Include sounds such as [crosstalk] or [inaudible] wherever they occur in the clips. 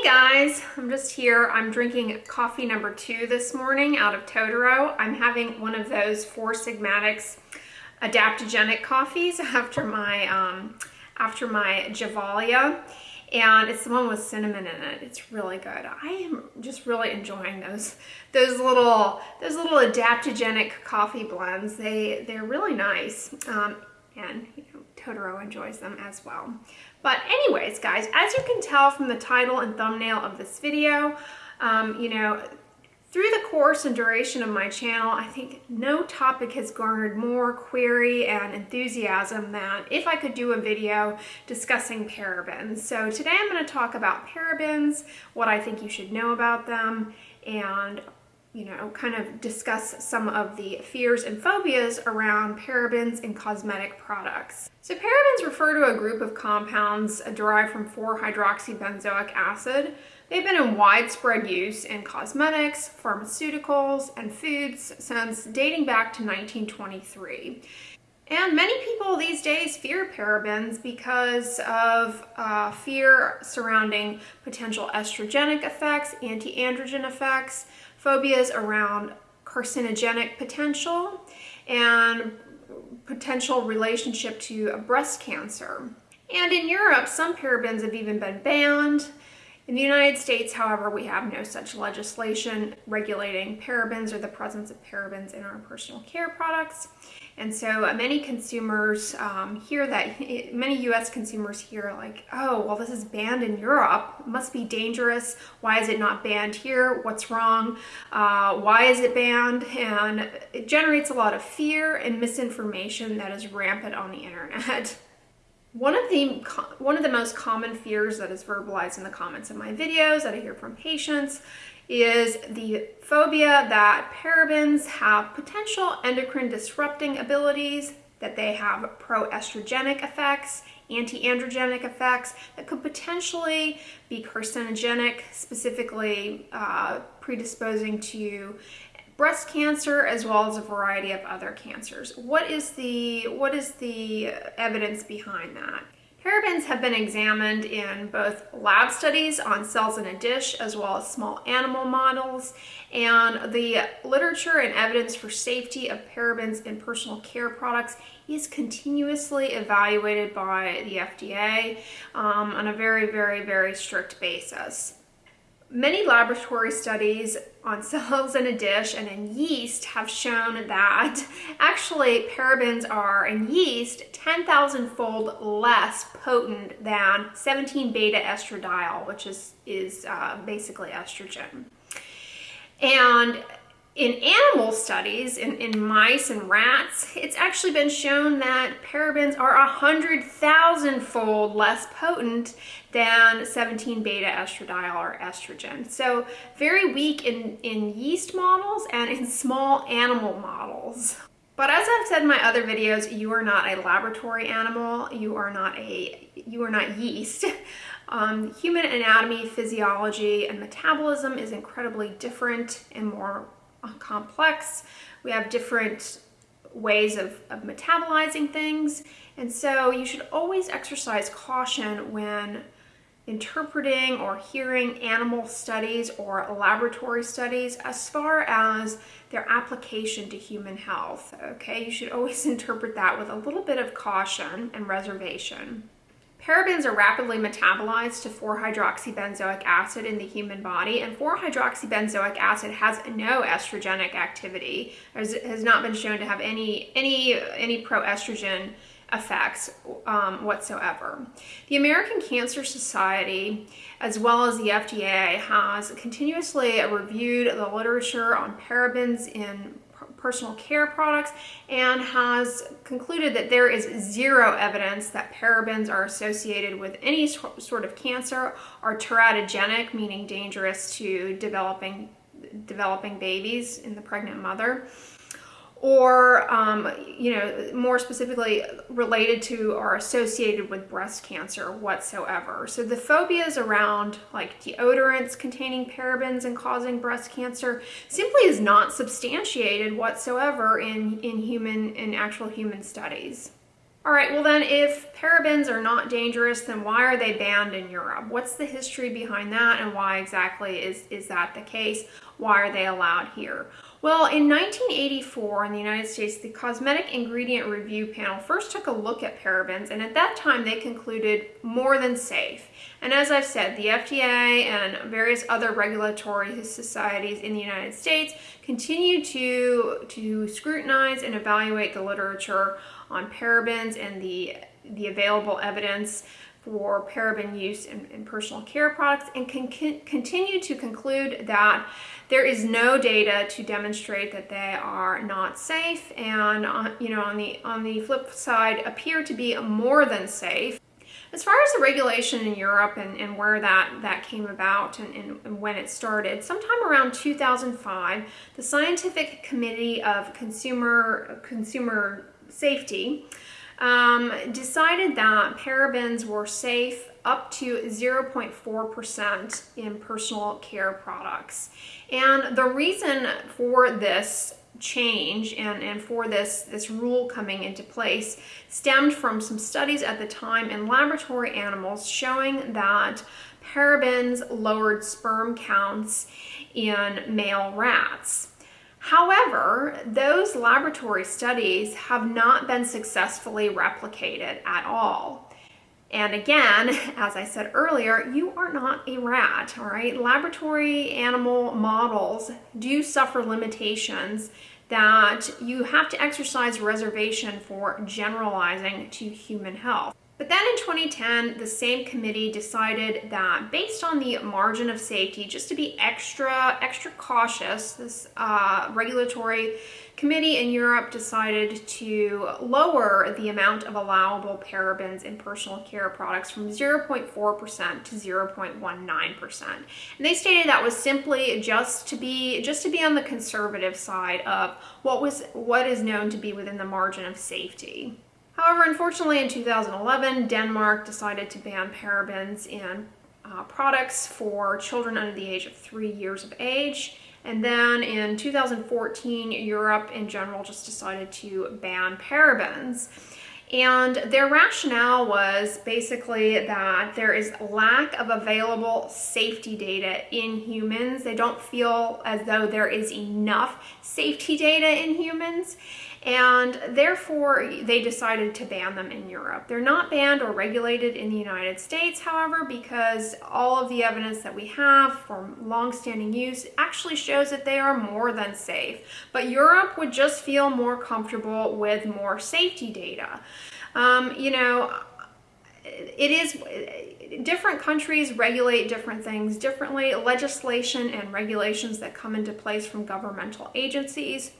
Hey guys, I'm just here. I'm drinking coffee number two this morning out of Totoro. I'm having one of those Four Sigmatics adaptogenic coffees [laughs] after my um, after my Javalia and it's the one with cinnamon in it. It's really good. I am just really enjoying those those little those little adaptogenic coffee blends. They they're really nice. Um, and you know, Totoro enjoys them as well. But anyways, guys, as you can tell from the title and thumbnail of this video, um, you know, through the course and duration of my channel, I think no topic has garnered more query and enthusiasm than if I could do a video discussing parabens. So today I'm going to talk about parabens, what I think you should know about them, and you know, kind of discuss some of the fears and phobias around parabens in cosmetic products. So parabens refer to a group of compounds derived from 4-hydroxybenzoic acid. They've been in widespread use in cosmetics, pharmaceuticals, and foods since dating back to 1923. And many people these days fear parabens because of uh, fear surrounding potential estrogenic effects, anti-androgen effects, phobias around carcinogenic potential, and potential relationship to breast cancer. And in Europe, some parabens have even been banned. In the United States, however, we have no such legislation regulating parabens or the presence of parabens in our personal care products. And so uh, many consumers um, hear that, [laughs] many US consumers hear like, oh, well, this is banned in Europe. It must be dangerous. Why is it not banned here? What's wrong? Uh, why is it banned? And it generates a lot of fear and misinformation that is rampant on the internet. [laughs] One of the one of the most common fears that is verbalized in the comments of my videos that I hear from patients is the phobia that parabens have potential endocrine disrupting abilities, that they have pro-estrogenic effects, anti-androgenic effects that could potentially be carcinogenic, specifically uh, predisposing to breast cancer as well as a variety of other cancers. What is the, what is the evidence behind that? Parabens have been examined in both lab studies on cells in a dish as well as small animal models and the literature and evidence for safety of parabens in personal care products is continuously evaluated by the FDA um, on a very, very, very strict basis. Many laboratory studies on [laughs] cells in a dish and in yeast have shown that [laughs] actually parabens are in yeast 10,000 fold less potent than 17 beta estradiol, which is, is uh, basically estrogen. And in animal studies, in, in mice and rats, it's actually been shown that parabens are 100,000 fold less potent than 17 beta estradiol or estrogen. So very weak in, in yeast models and in small animal models. But as I've said in my other videos, you are not a laboratory animal. You are not a, you are not yeast. [laughs] Um, human anatomy, physiology, and metabolism is incredibly different and more complex. We have different ways of, of metabolizing things. And so you should always exercise caution when interpreting or hearing animal studies or laboratory studies as far as their application to human health, okay? You should always [laughs] interpret that with a little bit of caution and reservation. Parabens are rapidly metabolized to 4-hydroxybenzoic acid in the human body, and 4-hydroxybenzoic acid has no estrogenic activity, has not been shown to have any, any, any pro-estrogen effects um, whatsoever. The American Cancer Society, as well as the FDA, has continuously reviewed the literature on parabens in personal care products and has concluded that there is zero evidence that parabens are associated with any sort of cancer or teratogenic, meaning dangerous to developing developing babies in the pregnant mother or um, you know more specifically related to or associated with breast cancer whatsoever so the phobias around like deodorants containing parabens and causing breast cancer simply is not substantiated whatsoever in in human in actual human studies All right, well then if parabens are not dangerous, then why are they banned in Europe? What's the history behind that and why exactly is, is that the case? Why are they allowed here? Well, in 1984 in the United States, the Cosmetic Ingredient Review Panel first took a look at parabens, and at that time they concluded more than safe. And as I've said, the FDA and various other regulatory societies in the United States continue to, to scrutinize and evaluate the literature on parabens and the, the available evidence for paraben use in, in personal care products and can, can continue to conclude that there is no data to demonstrate that they are not safe. And uh, you know on the on the flip side appear to be more than safe. As far as the regulation in Europe and, and where that, that came about and, and, and, when it started, sometime around 2005, the Scientific Committee of Consumer, Consumer Safety um, decided that parabens were safe up to 0.4% in personal care products. And the reason for this change and, and for this, this rule coming into place stemmed from some studies at the time in laboratory animals showing that parabens lowered sperm counts in male rats. However, those laboratory studies have not been successfully replicated at all. And again, [laughs] as I said earlier, you are not a rat, all right? Laboratory animal models do suffer limitations that you have to exercise reservation for generalizing to human health. But then in 2010, the same committee decided that based on the margin of safety, just to be extra, extra cautious, this uh, regulatory committee in Europe decided to lower the amount of allowable parabens in personal care products from 0.4% to 0.19%. And they stated that was simply just to be just to be on the conservative side of what was what is known to be within the margin of safety. However, unfortunately in 2011, Denmark decided to ban parabens in uh, products for children under the age of three years of age. And then in 2014, Europe in general just decided to ban parabens. And their rationale was basically that there is lack of available safety data in humans. They don't feel as though there is enough safety data in humans and therefore they decided to ban them in Europe. They're not banned or regulated in the United States, however, because all of the evidence that we have from long-standing use actually shows that they are more than safe. But Europe would just feel more comfortable with more safety data. Um, you know, it is different countries regulate different things differently legislation and regulations that come into place from governmental agencies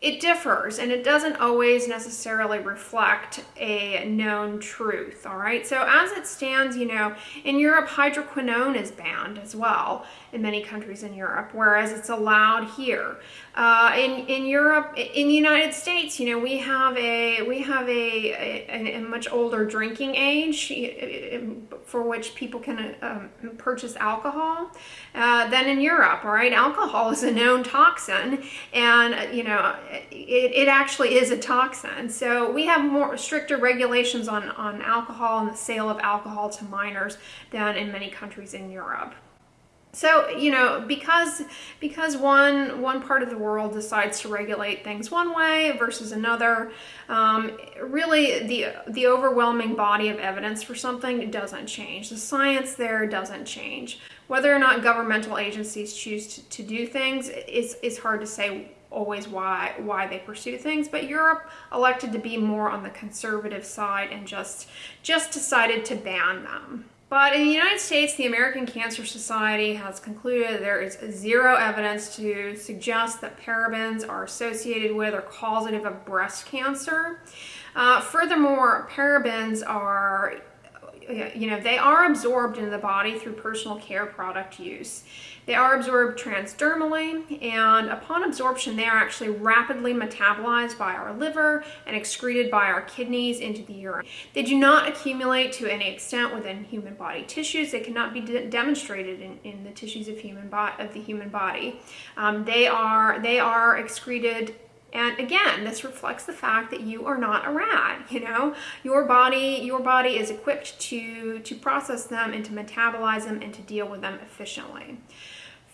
it differs and it doesn't always necessarily reflect a known truth, all right? So as it stands, you know, in Europe, hydroquinone is banned as well in many countries in Europe, whereas it's allowed here. Uh, in, in Europe, in the United States, you know, we have a, we have a, a, a much older drinking age for which people can um, purchase alcohol uh, than in Europe, all right? Alcohol is a known toxin and, you know, it, it actually is a toxin. So we have more stricter regulations on, on alcohol and the sale of alcohol to minors than in many countries in Europe. So, you know, because because one one part of the world decides to regulate things one way versus another, um, really the the overwhelming body of evidence for something doesn't change. The science there doesn't change. Whether or not governmental agencies choose to, to do things is, is hard to say always why why they pursue things but Europe elected to be more on the conservative side and just just decided to ban them but in the United States, the American Cancer Society has concluded there is zero evidence to suggest that parabens are associated with or causative of breast cancer. Uh, furthermore, parabens are you know, they are absorbed into the body through personal care product use. They are absorbed transdermally, and upon absorption, they are actually rapidly metabolized by our liver and excreted by our kidneys into the urine. They do not accumulate to any extent within human body tissues. They cannot be de demonstrated in, in the tissues of human of the human body. Um, they are they are excreted And again, this reflects the fact that you are not a rat, [laughs] you know? Your body, your body is equipped to, to process them and to metabolize them and to deal with them efficiently.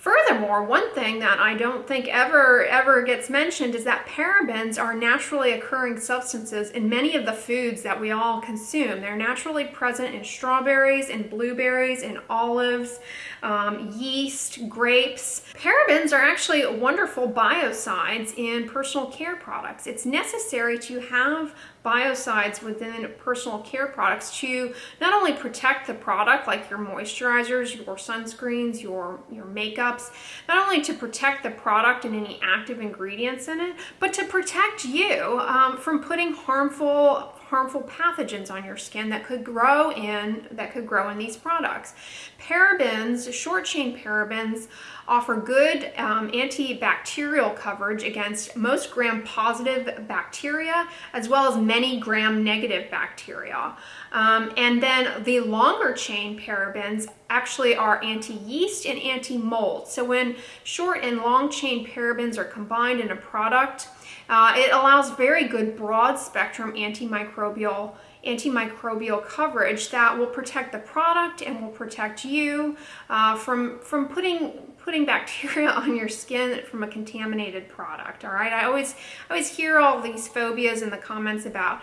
Furthermore, one thing that I don't think ever ever gets mentioned is that parabens are naturally occurring substances in many of the foods that we all consume. They're naturally present in strawberries, in blueberries, in olives, um, yeast, grapes. Parabens are actually wonderful biocides in personal care products. It's necessary to have biocides within personal care products to not only protect the product like your moisturizers, your sunscreens, your, your makeups, not only to protect the product and any active ingredients in it, but to protect you um, from putting harmful harmful pathogens on your skin that could grow in that could grow in these products. Parabens, short chain parabens, offer good um, antibacterial coverage against most gram-positive bacteria as well as many gram-negative bacteria. Um, and then the longer chain parabens actually are anti-yeast and anti-mold. So when short and long chain parabens are combined in a product, uh, it allows very good broad spectrum antimicrobial antimicrobial coverage that will protect the product and will protect you uh, from, from putting putting bacteria [laughs] on your skin from a contaminated product all right? I always I always hear all these phobias in the comments about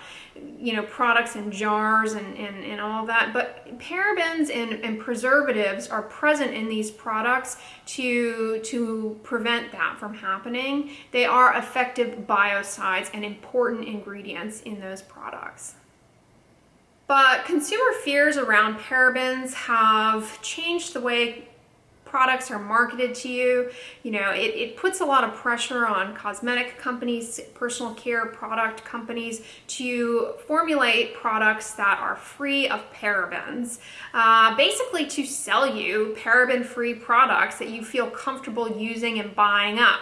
you know products in jars and, and, and all that but parabens and, and preservatives are present in these products to to prevent that from happening. They are effective biocides and important ingredients in those products. But consumer fears around parabens have changed the way products are marketed to you. You know, it, it puts a lot of pressure on cosmetic companies, personal care product companies to formulate products that are free of parabens. Uh, basically to sell you paraben-free products that you feel comfortable using and buying up.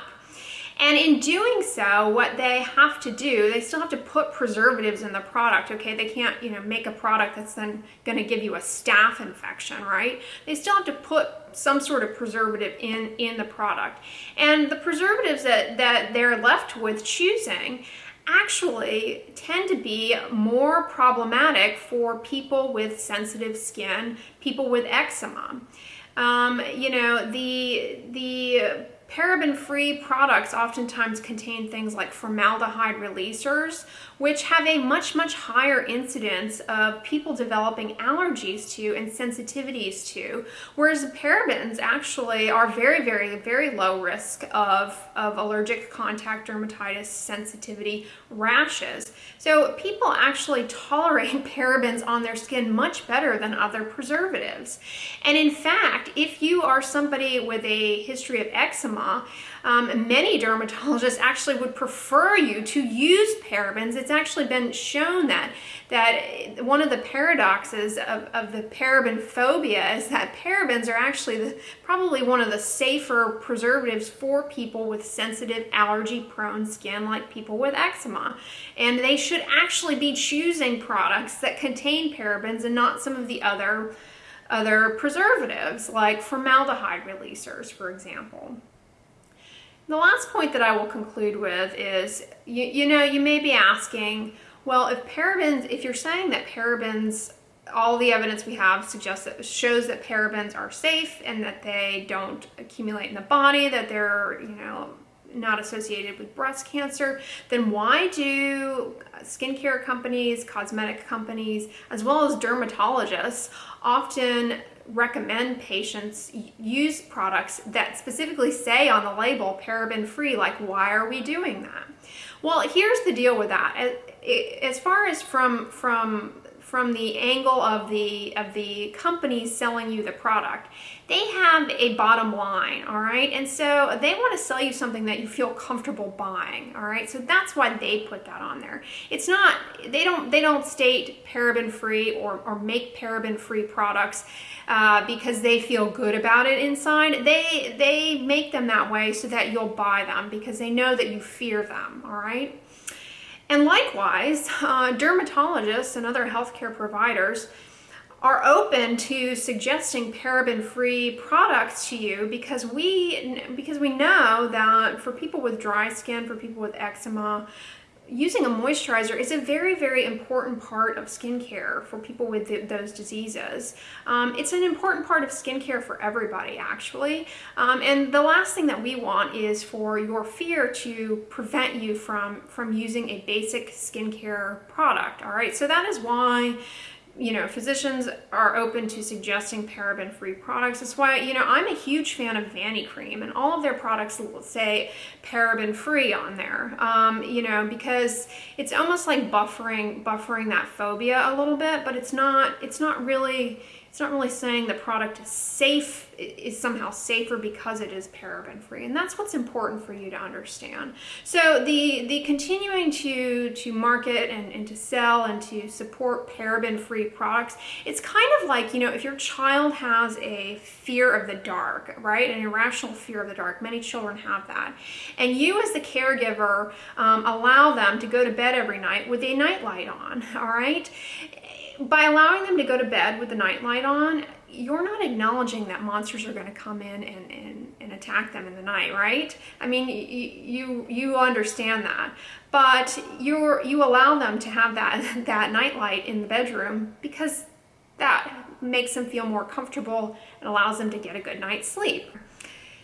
And in doing so, what they have to do, they still have to put preservatives in the product, okay? They can't, you know, make a product that's then gonna give you a staph infection, right? They still have to put some sort of preservative in, in the product. And the preservatives that, that they're left with choosing actually tend to be more problematic for people with sensitive skin, people with eczema. Um, you know, the, the Paraben-free products oftentimes contain things like formaldehyde releasers, which have a much, much higher incidence of people developing allergies to and sensitivities to, whereas parabens actually are very, very, very low risk of, of allergic contact dermatitis, sensitivity, rashes. So people actually tolerate [laughs] parabens on their skin much better than other preservatives. And in fact, if you are somebody with a history of eczema, um, many dermatologists actually would prefer you to use parabens. It's actually been shown that that one of the paradoxes of, of the paraben phobia is that parabens are actually the, probably one of the safer preservatives for people with sensitive allergy prone skin like people with eczema. And they should actually be choosing products that contain parabens and not some of the other other preservatives like formaldehyde releasers, for example. The last point that I will conclude with is, you, you know, you may be asking, well, if parabens, if you're saying that parabens, all the evidence we have suggests that shows that parabens are safe and that they don't accumulate in the body, that they're, you know, not associated with breast cancer, then why do skincare companies, cosmetic companies, as well as dermatologists often recommend patients use products that specifically say on the label paraben free like why are we doing that? Well here's the deal with that. As far as from from from the angle of the of the companies selling you the product. They have a bottom line all right? And so they want to sell you something that you feel comfortable buying all right? So that's why they put that on there. It's not they don't they don't state paraben free or, or make paraben free products uh, because they feel good about it inside. They they make them that way so that you'll buy them because they know that you fear them all right and likewise, uh, dermatologists and other healthcare providers are open to suggesting paraben-free products to you because we because we know that for people with dry skin, for people with eczema, using a moisturizer is a very, very important part of skincare for people with the, those diseases. Um, it's an important part of skincare for everybody, actually. Um, and the last thing that we want is for your fear to prevent you from, from using a basic skincare product, all right? So that is why you know, physicians are open to suggesting paraben-free products. That's why, you know, I'm a huge fan of Vanicream, and all of their products will say paraben-free on there. Um, you know, because it's almost like buffering buffering that phobia a little bit, but it's not it's not really it's not really saying the product is safe, is somehow safer because it is paraben free. And that's what's important for you to understand. So the, the continuing to, to market and, and to sell and to support paraben free products, it's kind of like, you know, if your child has a fear of the dark, right? An irrational fear of the dark. Many children have that. And you as the caregiver um, allow them to go to bed every night with a nightlight on, [laughs] all right? By allowing them to go to bed with the nightlight on, you're not acknowledging that monsters are going to come in and, and, and attack them in the night, right? I mean, you you understand that, but you're you allow them to have that [laughs] that nightlight in the bedroom because that makes them feel more comfortable and allows them to get a good night's sleep.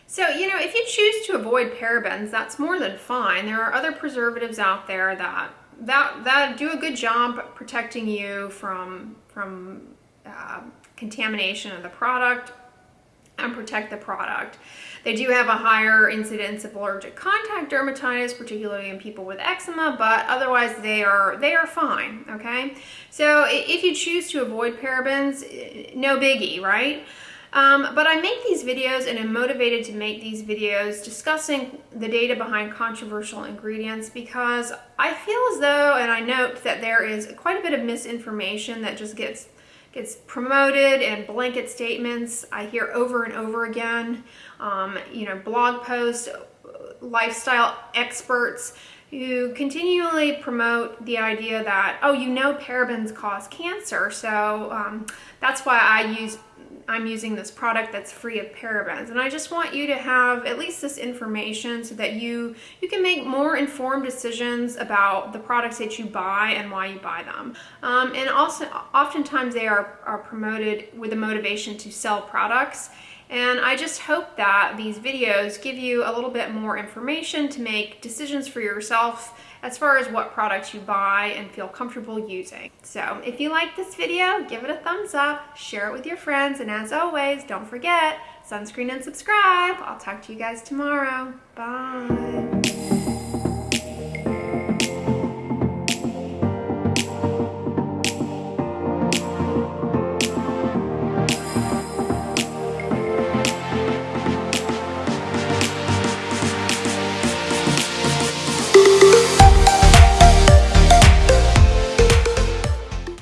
So, you know, if you choose to avoid parabens, that's more than fine. There are other preservatives out there that that that do a good job protecting you from from uh, contamination of the product and protect the product. They do have a higher incidence of allergic contact dermatitis, particularly in people with eczema, but otherwise they are they are fine, okay? So if you choose to avoid parabens, no biggie, right? Um, but I make these videos and am motivated to make these videos discussing the data behind controversial ingredients because I feel as though, and I note that there is quite a bit of misinformation that just gets gets promoted and blanket statements I hear over and over again. Um, you know, blog posts, lifestyle experts who continually promote the idea that, oh, you know parabens cause cancer, so um, that's why I use I'm using this product that's free of parabens. And I just want you to have at least this information so that you, you can make more informed decisions about the products that you buy and why you buy them. Um, and also, oftentimes they are, are promoted with a motivation to sell products. And I just hope that these videos give you a little bit more information to make decisions for yourself as far as what products you buy and feel comfortable using. So if you like this video, give it a thumbs up, share it with your friends, and as always, don't forget, sunscreen and subscribe. I'll talk to you guys tomorrow. Bye.